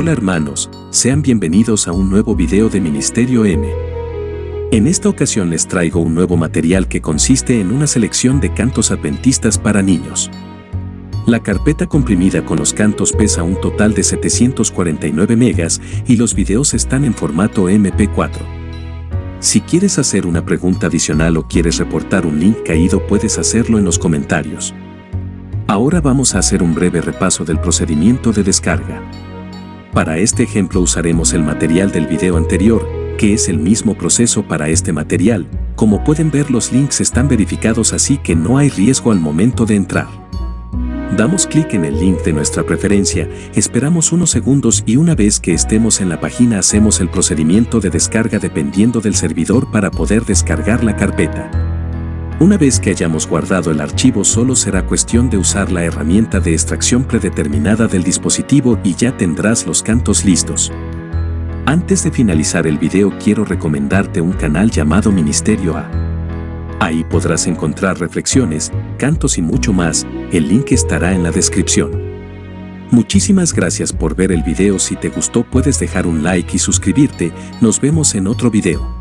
Hola hermanos, sean bienvenidos a un nuevo video de Ministerio M. En esta ocasión les traigo un nuevo material que consiste en una selección de cantos adventistas para niños. La carpeta comprimida con los cantos pesa un total de 749 megas y los videos están en formato MP4. Si quieres hacer una pregunta adicional o quieres reportar un link caído puedes hacerlo en los comentarios. Ahora vamos a hacer un breve repaso del procedimiento de descarga. Para este ejemplo usaremos el material del video anterior, que es el mismo proceso para este material. Como pueden ver los links están verificados así que no hay riesgo al momento de entrar. Damos clic en el link de nuestra preferencia, esperamos unos segundos y una vez que estemos en la página hacemos el procedimiento de descarga dependiendo del servidor para poder descargar la carpeta. Una vez que hayamos guardado el archivo solo será cuestión de usar la herramienta de extracción predeterminada del dispositivo y ya tendrás los cantos listos. Antes de finalizar el video quiero recomendarte un canal llamado Ministerio A. Ahí podrás encontrar reflexiones, cantos y mucho más, el link estará en la descripción. Muchísimas gracias por ver el video si te gustó puedes dejar un like y suscribirte, nos vemos en otro video.